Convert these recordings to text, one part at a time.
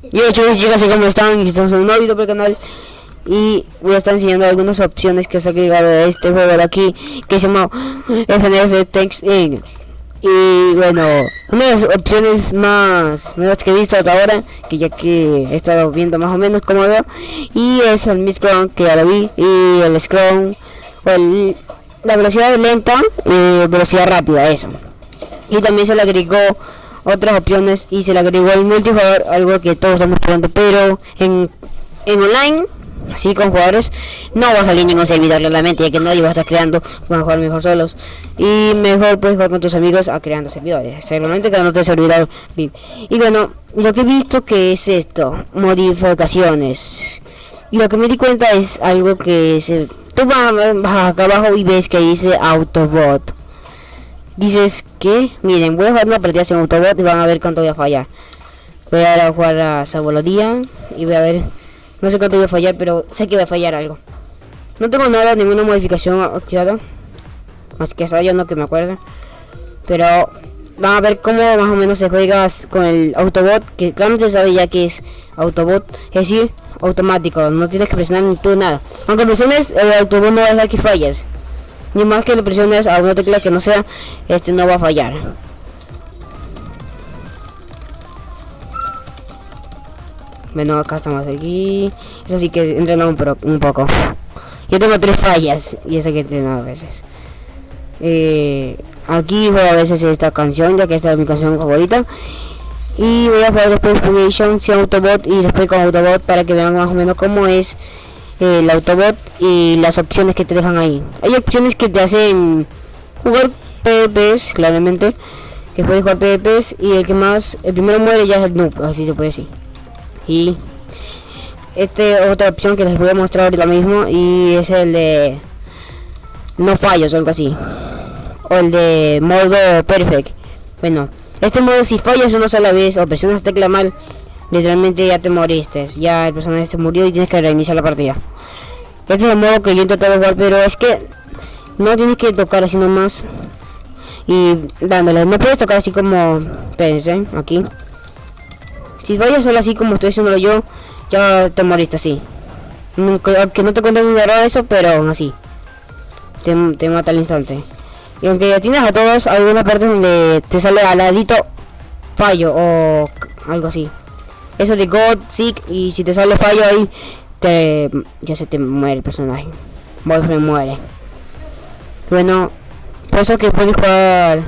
Y chicos chicas, ¿cómo están? Estamos en un nuevo video para el canal Y voy a estar enseñando algunas opciones que se ha agregado a este juego de aquí Que se llama FNF Text In Y bueno, una de las opciones más nuevas que he visto hasta ahora Que ya que he estado viendo más o menos como veo Y es el Miss Crown que ya lo vi Y el Scrum O la velocidad lenta y velocidad rápida, eso Y también se le agregó otras opciones y se le agregó el multijugador, algo que todos estamos probando, pero en, en online, así con jugadores, no va a salir ningún servidor realmente, ya que nadie va a estar creando, van a jugar mejor solos. Y mejor puedes jugar con tus amigos a creando servidores, seguramente que no te servidor Y bueno, lo que he visto que es esto, modificaciones. Y lo que me di cuenta es algo que se tú vas, vas acá abajo y ves que dice Autobot dices que, miren, voy a jugar una partida sin autobot y van a ver cuánto voy a fallar. Voy a, jugar a Sabolodía y voy a ver, no sé cuánto voy a fallar, pero sé que voy a fallar algo. No tengo nada, ninguna modificación activada, más que esa yo no que me acuerde. Pero van a ver cómo más o menos se juega con el autobot, que claramente se sabe ya que es autobot, es decir, automático, no tienes que presionar ni tú nada. Aunque presiones, el autobot no va a dejar que falles. Ni más que le presiones a una tecla que no sea, este no va a fallar. Bueno, acá estamos aquí. Eso sí que entrenamos un, poco. Yo tengo tres fallas y esa que he entrenado a veces. Eh, aquí juego a veces esta canción, ya que esta es mi canción favorita. Y voy a jugar después Purgation sin Autobot y después con Autobot para que vean más o menos cómo es el Autobot y las opciones que te dejan ahí. Hay opciones que te hacen jugar PvPs, claramente, que puedes jugar PvPs y el que más, el primero muere ya es el noob, así se puede decir. Y este otra opción que les voy a mostrar ahorita mismo y es el de no fallos o algo así. O el de modo perfect. Bueno, este modo si fallas una sola vez o presionas tecla mal literalmente ya te moriste, ya el personaje se murió y tienes que reiniciar la partida. Este es el modo que yo he intentado jugar, pero es que no tienes que tocar así nomás y dándole, no puedes tocar así como, espérense, aquí. Si fallas solo así como estoy haciéndolo yo, ya te moriste así. Aunque no te cuente un error eso, pero aún así. Te, mata al instante. Y aunque tienes a todos, hay una parte donde te sale al ladito fallo o algo así eso de God, Sick y si te sale fallo ahí, te ya se te muere el personaje. Boyfriend muere. Bueno, por eso que puedes jugar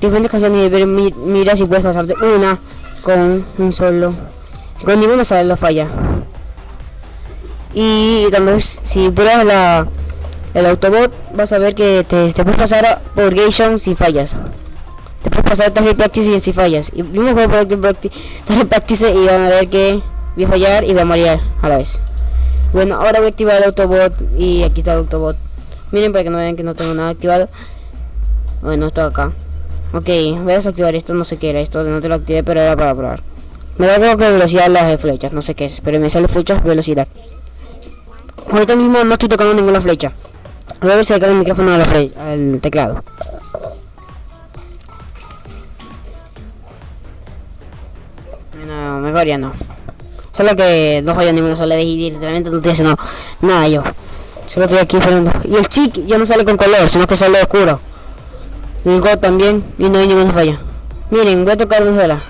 diferentes canciones y ver, mira si puedes pasarte una con un solo. Con ninguna sale la falla. Y también si pruebas la el Autobot vas a ver que te, te puedes pasar a Purgation sin fallas te puedes pasar target practice y si fallas. Y vimos juego target practice, practice y van a ver que voy a fallar y voy a morir a la vez. Bueno, ahora voy a activar el Autobot y aquí está el Autobot. Miren para que no vean que no tengo nada activado. Bueno, esto acá. Ok, voy a desactivar esto, no sé qué era esto, no te lo activé, pero era para probar. Me da creo que velocidad las flechas, no sé qué es, pero me sale flechas velocidad. Ahorita mismo no estoy tocando ninguna flecha. Voy a ver si el micrófono al teclado. Mejor ya no. Solo que no fallo ninguna sola de y literalmente no estoy haciendo nada yo. Solo estoy aquí fallando. Y el chic ya no sale con color, sino que sale oscuro. El God también, y no hay ninguna falla. Miren, voy a tocar una sola.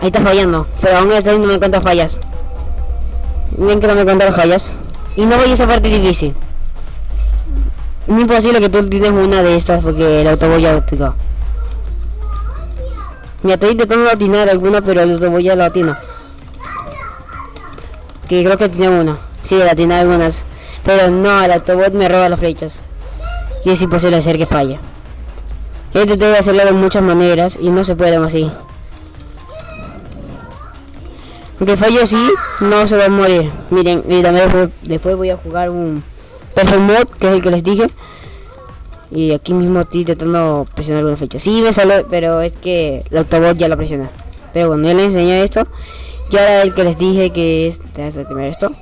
Ahí está fallando, pero aún así no me cuenta fallas. Miren que no me las fallas. Y no voy a esa parte difícil. Es imposible que tú tienes una de estas porque el autobús ya lo me estoy intentando latinar alguna, pero el voy a latino. Que creo que tiene una. Sí, latina algunas. Pero no, el autobot me roba las flechas. Y es imposible hacer que falle. Yo intenté hacerlo de muchas maneras y no se puede así. Aunque falle así, no se va a morir. Miren, y también después voy a jugar un Perfect Mod, que es el que les dije. Y aquí mismo estoy intentando presionar alguna fecha. Sí me sale, pero es que el autobot ya la presiona. Pero bueno, ya les enseñé esto. Ya el que les dije que es... Déjame esto.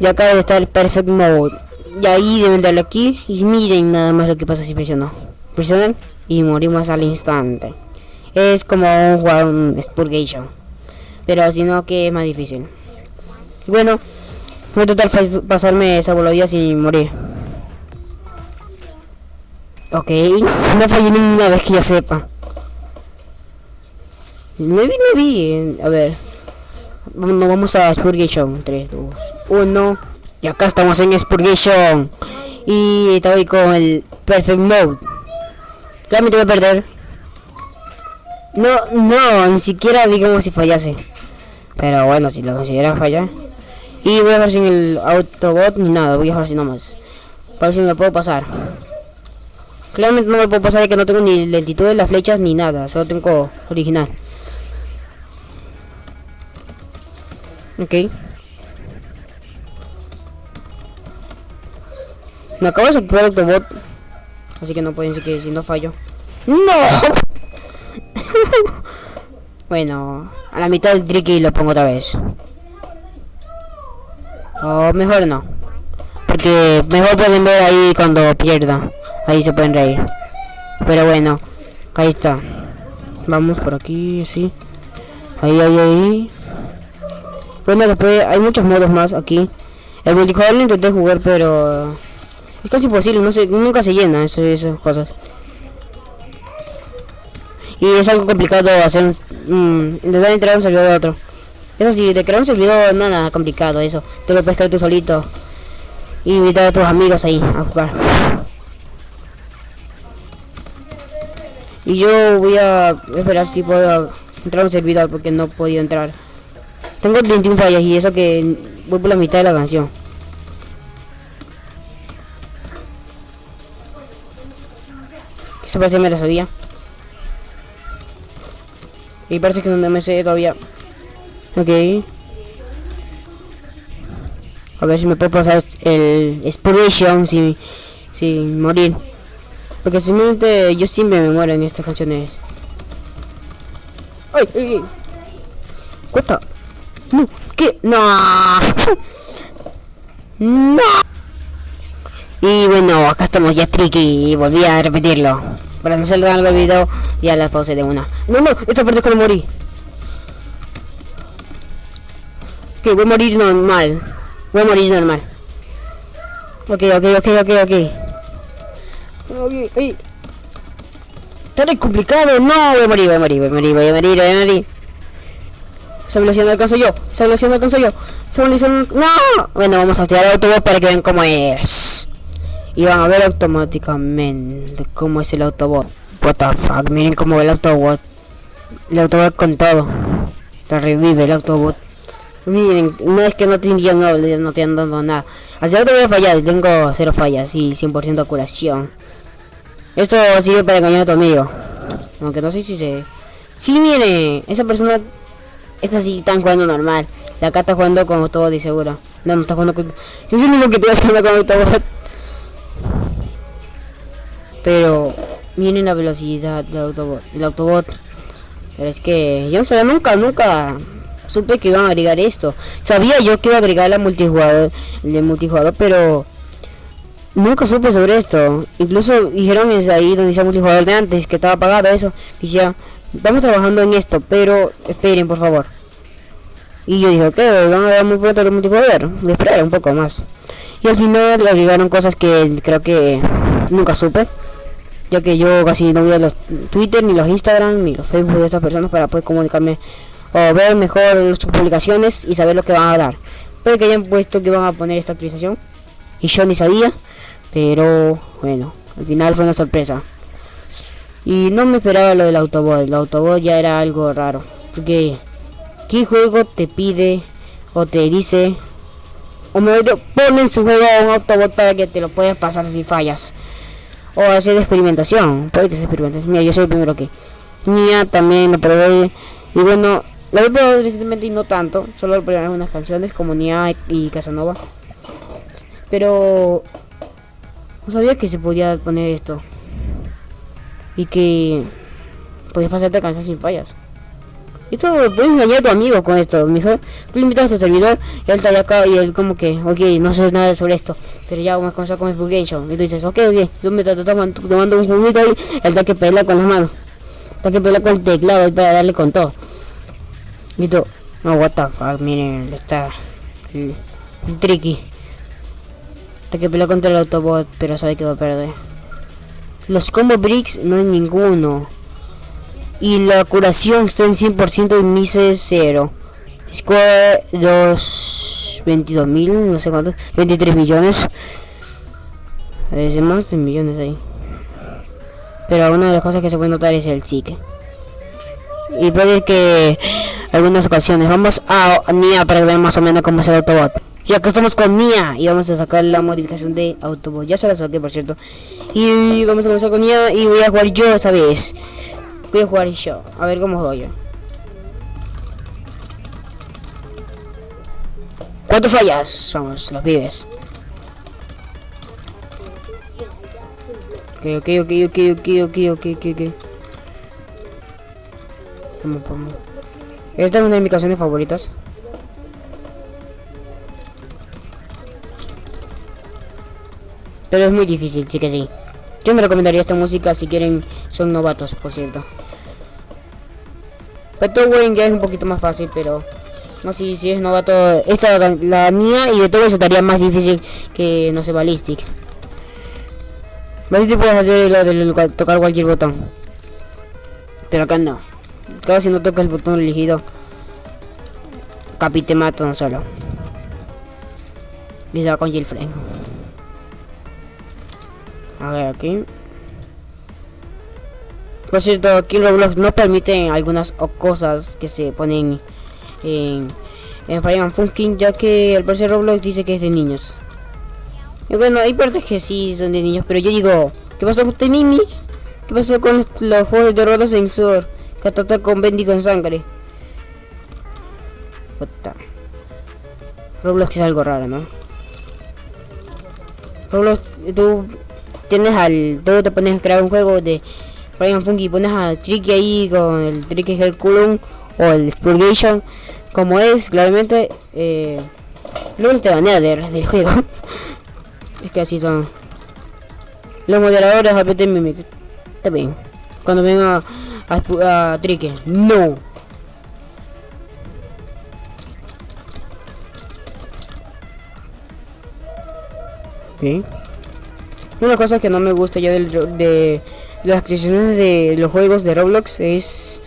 Ya acá debe estar el Perfect Mode. Y ahí deben darle aquí. Y miren nada más lo que pasa si presiono. Presionan y morimos al instante. Es como un un Spurgation. Pero si no, que es más difícil. Bueno, voy a tratar de pasarme esa boludía sin morir. Ok, no fallé ninguna vez que yo sepa. No vi, no vi. A ver. No, vamos a Spurgation. 3, 2, 1. Y acá estamos en Spurgation. Y estoy con el Perfect Mode. Claramente voy a perder. No, no, ni siquiera vi como si fallase. Pero bueno, si lo considera fallar. Y voy a ver sin el Autobot ni nada. Voy a ver si nomás. Para ver si me puedo pasar. Claramente no me puedo pasar de que no tengo ni lentitud de las flechas ni nada. Solo tengo original. Ok. Me acabo de sacar Autobot. Así que no pueden decir que si no fallo. ¡No! bueno, a la mitad del tricky lo pongo otra vez. O mejor no. Porque mejor pueden ver ahí cuando pierda. Ahí se pueden reír. Pero bueno, ahí está. Vamos por aquí, sí. Ahí, ahí, ahí. Bueno, después hay muchos modos más aquí. El multijugador lo intenté jugar, pero es casi imposible, nunca se llena esas cosas. Y es algo complicado hacer, mmm, intentar entrar a un servidor de otro. Eso sí, de crear un servidor nada complicado eso. Tú lo puedes crear tú solito. Y invitar a tus amigos ahí a jugar. Y yo voy a esperar si puedo entrar a un servidor porque no he podido entrar. Tengo 21 fallas y eso que voy por la mitad de la canción. Eso parece que me lo sabía. Y parece que no me sé todavía. Ok. A ver si me puedo pasar el Inspiration sin, sin morir. Porque simplemente yo siempre me muero en estas canciones. ¡Ay, ay, ay! ¡Cuesta! No, ¿qué? No. No. Y bueno, acá estamos ya tricky y volví a repetirlo. Para no se lo el video, ya la pausé de una. No, no, esta parte es cuando morí. Ok, voy a morir normal. Voy a morir normal. Ok, ok, ok, ok, ok. Está muy complicado. No, voy a morir, voy a morir, voy a morir, voy a morir, voy a morir. Esa velocidad no alcanzo yo. Esa velocidad no alcanzo yo. Esa velocidad no... ¡No! Bueno, vamos a activar el autobot para que vean cómo es. Y van a ver automáticamente cómo es el autobot. What the fuck. Miren cómo el autobot. El autobot con todo. Lo revive el autobot. Miren, no es que no te no, no te han dado nada. Así te voy a fallar, tengo cero fallas y 100% curación. Esto sirve para engañar a tu amigo. Aunque no sé si se... Sí, miren, esa persona esta sí están jugando normal. La acá está jugando con todo de seguro. No, no está jugando con... Yo soy el único que te vas a con Autobot. Pero... Miren la velocidad del Autobot. El Autobot. Pero es que... Yo no sabía nunca, nunca... Supe que iban a agregar esto. Sabía yo que iba a agregar la multijugador. El de multijugador, pero... Nunca supe sobre esto. Incluso dijeron es ahí donde decía multijugador de antes, que estaba apagado eso. Decía estamos trabajando en esto, pero esperen por favor. Y yo dije, ok, vamos a ver muy pronto el multijugador. Voy a esperar un poco más. Y al final le agregaron cosas que creo que nunca supe. Ya que yo casi no veo los Twitter, ni los Instagram, ni los Facebook de estas personas para poder comunicarme o ver mejor sus publicaciones y saber lo que van a dar. Puede que hayan puesto que van a poner esta actualización. Y yo ni sabía. Pero bueno, al final fue una sorpresa. Y no me esperaba lo del autobot. El autobot ya era algo raro. Porque, ¿qué juego te pide o te dice o me pone en su juego un autobot para que te lo puedas pasar si fallas? O hacer experimentación. Puede que sea experimentación. Mira, yo soy el primero que. Nia también lo probé. Y bueno, lo he probado recientemente y no tanto. Solo lo probé algunas canciones como Nia y Casanova. Pero no sabía que se podía poner esto y que puedes pasarte canción sin fallas. Esto puedes engañar a tu amigo con esto. Mejor tú le invitas a este servidor y él está allá acá y él como que, ok, no sé nada sobre esto. Pero ya vamos a comenzar con el Show. Y tú dices, ok, ok, tú me estás tomando un juguito ahí, él está que pelear con las manos. Está que pelear con el teclado ahí para darle con todo. Y tú, No, what the fuck, miren, está el tricky. Hasta que pelea contra el Autobot, pero sabe que va a perder. Los combo bricks no hay ninguno. Y la curación está en 100% y Mise 0. Score 2... 22 mil, no sé cuántos. 23 millones. Es más de millones ahí. Pero una de las cosas que se puede notar es el chique. Y puede que algunas ocasiones. Vamos a Nia para ver más o menos cómo es el Autobot. Y acá estamos con Nia y vamos a sacar la modificación de Autobot. Ya se la saqué, por cierto. Y vamos a comenzar con Nia y voy a jugar yo esta vez. Voy a jugar yo. A ver cómo juego yo. ¿Cuánto fallas? Vamos, los vives. Ok, ok, ok, ok, ok, ok, ok, ok, ok. Vamos, vamos. Esta es una de mis canciones favoritas. Pero es muy difícil, sí que sí. Yo me recomendaría esta música si quieren, son novatos, por cierto. Beethoven ya es un poquito más fácil, pero... No, si, si es novato... Esta, la, mía y Beethoven se estaría más difícil que, no sé, Ballistic. Ballistic puedes hacer lo de tocar cualquier botón. Pero acá no. Acá si no tocas el botón elegido... Capi te solo. Y se va con Gilfrey. A ver, aquí. Por cierto, aquí Roblox no permiten algunas cosas que se ponen en, en Fire Funkin, ya que al parecer Roblox dice que es de niños. Y bueno, hay partes que sí son de niños, pero yo digo, ¿qué pasó con este Mimic? ¿Qué pasó con los juegos de Roblox Sensor? Que trata con Bendy con sangre. Puta. Roblox es algo raro, ¿no? Roblox, tú tienes al... Tú te pones a crear un juego de Fire Funky pones a Tricky ahí con el Tricky Culum o el Spurgation como es claramente eh, luego te banea del, del juego. Es que así son. Los moderadores APT Mimic bien. Cuando venga a, a Tricky. No. Ok una cosa que no me gusta ya del, de las adquisiciones de los juegos de Roblox es,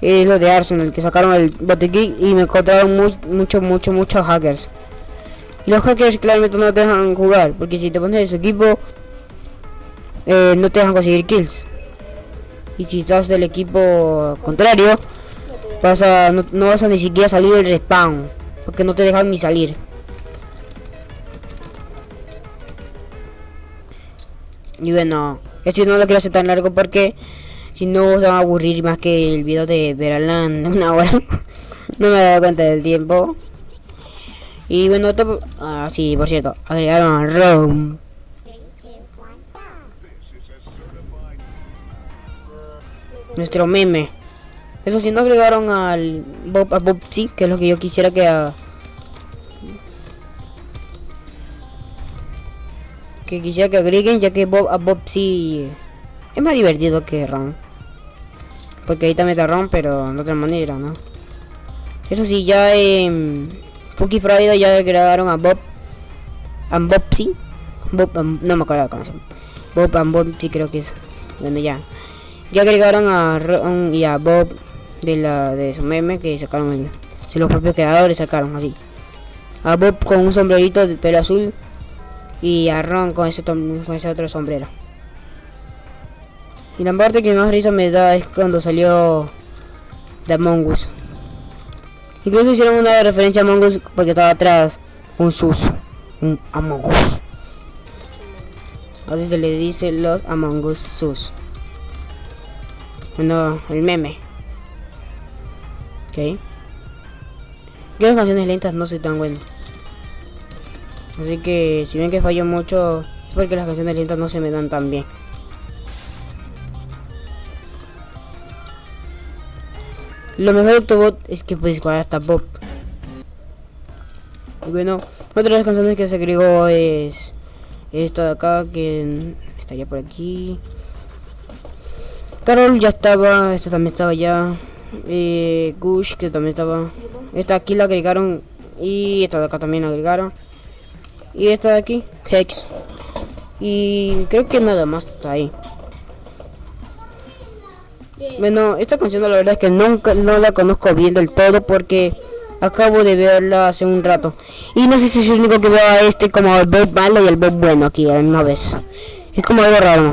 lo de Arsenal, que sacaron el botiquín y me encontraron mucho, mucho, mucho, muchos hackers. Los hackers claramente no te dejan jugar, porque si te pones en su equipo, eh, no te dejan conseguir kills. Y si estás del equipo contrario, vas no vas a ni siquiera salir del respawn, porque no te dejan ni salir. Y bueno, esto no lo quiero hacer tan largo porque si no se va a aburrir más que el video de Veralan de una hora. no me he dado cuenta del tiempo. Y bueno, esto, ah, sí, por cierto, agregaron a Rome. Nuestro meme. Eso sí, no agregaron al Bob, a Bob que es lo que yo quisiera que a, que quisiera que agreguen ya que Bob a Bob sí es más divertido que Ron. Porque ahí también está Ron pero de otra manera no eso sí ya en Funky Friday ya agregaron a Bob a Bob sí. Bob no me acuerdo se llama Bob and Bob sí creo que es. Bueno ya. Ya agregaron a Ron y a Bob de la de su meme que sacaron el, si los propios creadores sacaron así. A Bob con un sombrerito de pelo azul y a Ron con ese, otro sombrero. Y la parte que más risa me da es cuando salió de Among Us. Incluso hicieron una referencia a Among Us porque estaba atrás un sus, un Among Us. Así se le dice los Among Us sus. Bueno, el meme. Ok. Que las canciones lentas no soy tan bueno. Así que si ven que fallo mucho es porque las canciones lentas no se me dan tan bien. Lo mejor de Autobot es que puedes jugar hasta Bob. Y bueno, otra de las canciones que se agregó es esta de acá que está ya por aquí. Carol ya estaba, esto también estaba ya. Eh, Gush que también estaba. Esta aquí la agregaron y esta de acá también la agregaron. Y esta de aquí, Hex. Y creo que nada más está ahí. Bueno, esta canción la verdad es que nunca no la conozco bien del todo porque acabo de verla hace un rato. Y no sé si es el único que veo a este como el Bob malo y el Bob bueno aquí a una vez. Es como algo raro.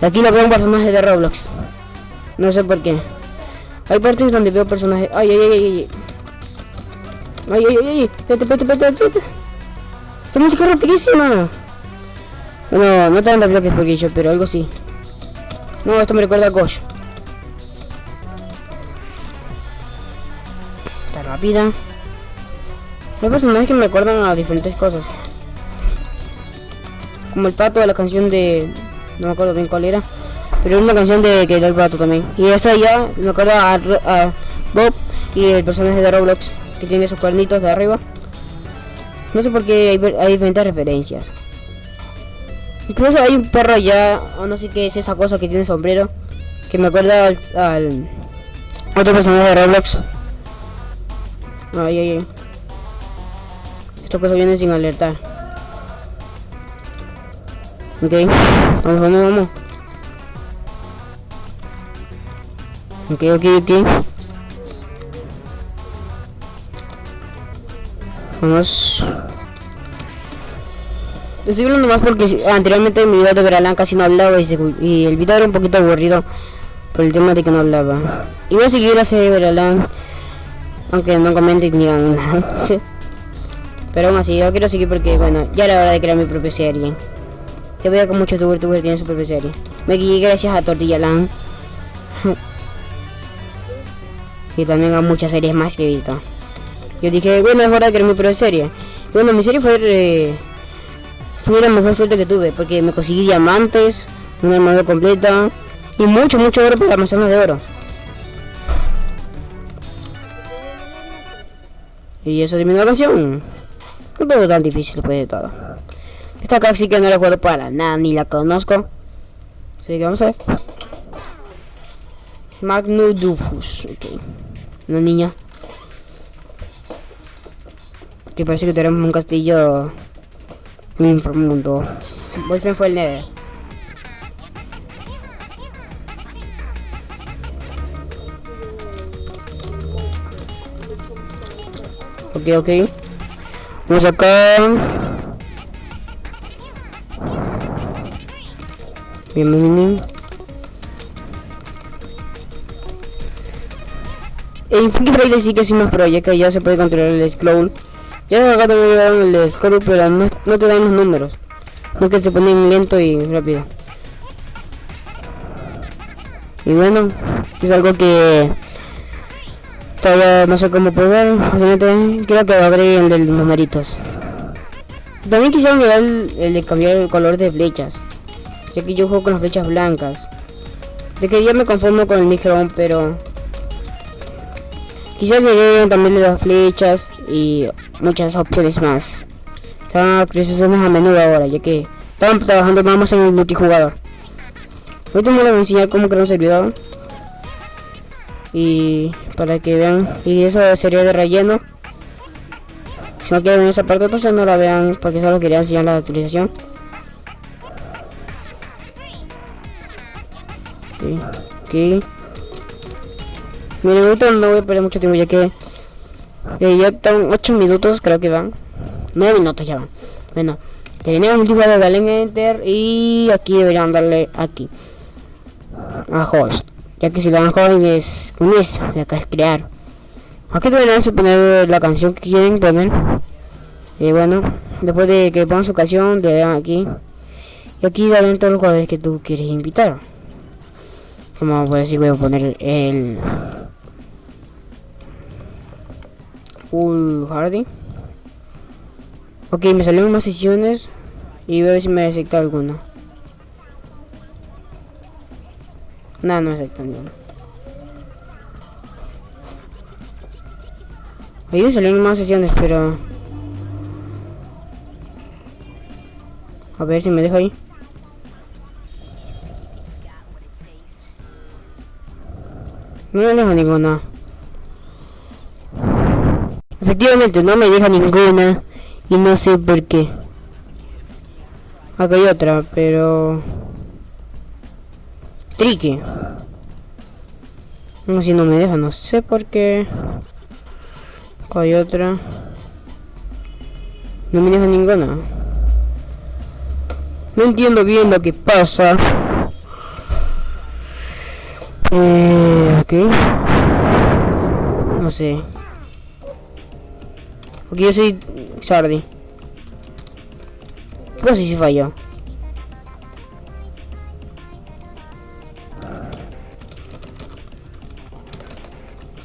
Aquí lo veo un personaje de Roblox. No sé por qué. Hay partes donde veo personajes. Ay, ay, ay, ay. Ay, ay, ay, ay. Espérate, espérate, espérate, espérate. Esta música es rapidísima. Bueno, no tan rápido que porque yo, pero algo sí. No, esto me recuerda a Gosh. Está rápida. Hay personajes que me recuerdan a diferentes cosas. Como el pato de la canción de... No me acuerdo bien cuál era. Pero es una canción de que era el pato también. Y esta ya me acuerda a, a Bob y el personaje de Roblox que tiene sus cuernitos de arriba. No sé por qué hay, diferentes referencias. Incluso hay un perro allá, o no sé qué es esa cosa que tiene sombrero, que me acuerda al, al otro personaje de Roblox. Ay, ay, ay. Esta cosa viene sin alertar. Ok, vamos, vamos, vamos. Ok, ok, ok. Vamos. Estoy hablando más porque anteriormente en mi video de Veralán casi no hablaba y, se- y el video era un poquito aburrido por el tema de que no hablaba. Y voy a seguir serie de Veralán, aunque no comenten ni digan nada. Pero aún así, yo quiero seguir porque, bueno, ya era hora de crear mi propia serie. Yo veo que muchos youtubers tienen su propia serie. Me guié gracias a Tortilla Land. y también a muchas series más que he visto. Yo dije, bueno, es hora de crear mi propia serie. Bueno, mi serie fue... eh, fue la mejor suerte que tuve porque me conseguí diamantes, una armadura completa y mucho, mucho oro para manzanas de oro. Y eso terminó la canción. No todo tan difícil después de todo. Esta acá sí que no la juego para nada, ni la conozco. Así que vamos a ver. Magnudufus, ok. Una niña. Que parece que tenemos un castillo muy inframundo. Boyfriend fue el Nether. Ok, ok. Vamos acá. Bien, bien, bien. En Free Friday sí que sí más pro, ya ya se puede controlar el scroll. Ya acá también llevaron el scroll, pero no, te dan los números. No que te ponen lento y rápido. Y bueno, es algo que todavía no sé cómo. Realmente creo que agreguen el de los numeritos. También quisieron agregar el, el de cambiar el color de flechas. Ya que yo juego con las flechas blancas. De que ya me confundo con el micro, pero Quizás agreguen también las flechas y muchas opciones más. Están actualizaciones a menudo ahora, ya que estaban trabajando nada más en el multijugador. Ahorita me les voy a enseñar cómo crear un servidor. Y para que vean, y eso sería de relleno. Si no quieren esa parte, entonces no la vean, porque solo quería enseñar la actualización. Ok, ok. Ahorita no voy a perder mucho tiempo ya que eh, ya están 8 minutos, creo que van. 9 minutos ya van. Bueno, tenemos el tipo de darle en enter y aquí deberían darle aquí a host. Ya que si le dan host es unirse acá es crear. Aquí deberían poner la canción que quieren poner. Y bueno, después de que pongan su canción, le dan aquí. Y aquí darán todos los jugadores que tú quieres invitar. Como por decir, voy a poner el Hardy. Ok, me salieron más sesiones y voy a ver si me acepta alguna. No, no acepta ninguna. Ahí me salieron más sesiones, pero... A ver si me dejo ahí. No me dejo ninguna. Efectivamente, no me deja ninguna. Y no sé por qué. Acá hay otra, pero... Tricky. No, si no me deja, no sé por qué. Acá hay otra. No me deja ninguna. No entiendo bien lo que pasa. Eh, ok. No sé. Porque yo soy Sardi. ¿Qué pasa si falló?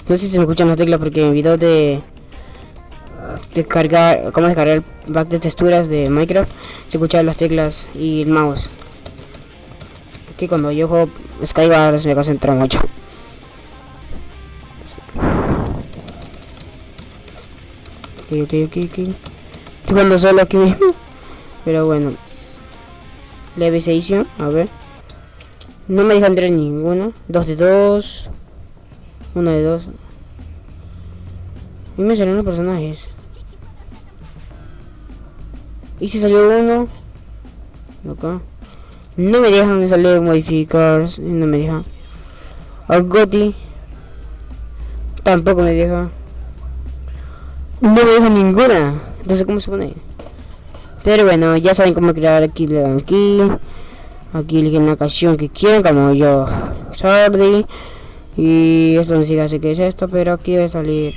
No sé si se me escuchan las teclas porque en video de descargar, cómo descargar el pack de texturas de Minecraft, se escuchan las teclas y el mouse. Que cuando yo juego Skyward me concentra mucho. Ok. Estoy jugando solo aquí mismo. Pero bueno. Levitation, a ver. No me deja entrar ninguno. Dos de dos. Uno de dos. Y me salieron los personajes. Y si salió uno. Acá. No me dejan, sale modificar. No me deja. Goti. Tampoco me deja. No me deja ninguna. Entonces, ¿cómo se pone? Pero bueno, ya saben cómo crear aquí. Le dan aquí. Aquí eligen la canción que quieran, como yo. Sardi. Y esto no sé qué es esto, pero aquí debe salir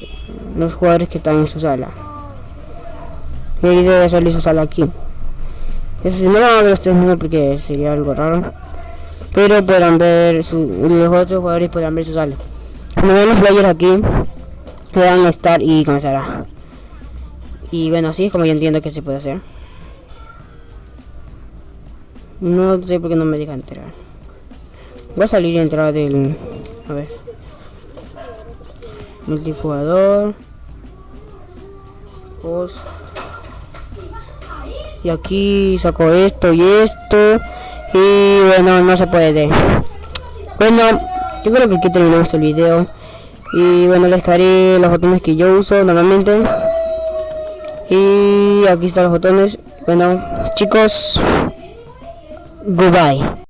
los jugadores que están en su sala. Y ahí debe salir su sala aquí. Eso sí, no van a ver ustedes mismos porque sería algo raro. Pero podrán ver, su, los otros jugadores podrán ver su sala. Cuando ven los players aquí, puedan estar y comenzará. Y bueno, así es como yo entiendo que se puede hacer. No sé por qué no me deja entrar. Voy a salir y entrar del... A ver. Multijugador. Post. Y aquí saco esto y esto. Y bueno, no se puede. Bueno, yo creo que aquí terminamos el video. Y bueno, les daré los botones que yo uso normalmente. Y aquí están los botones. Bueno, chicos, goodbye.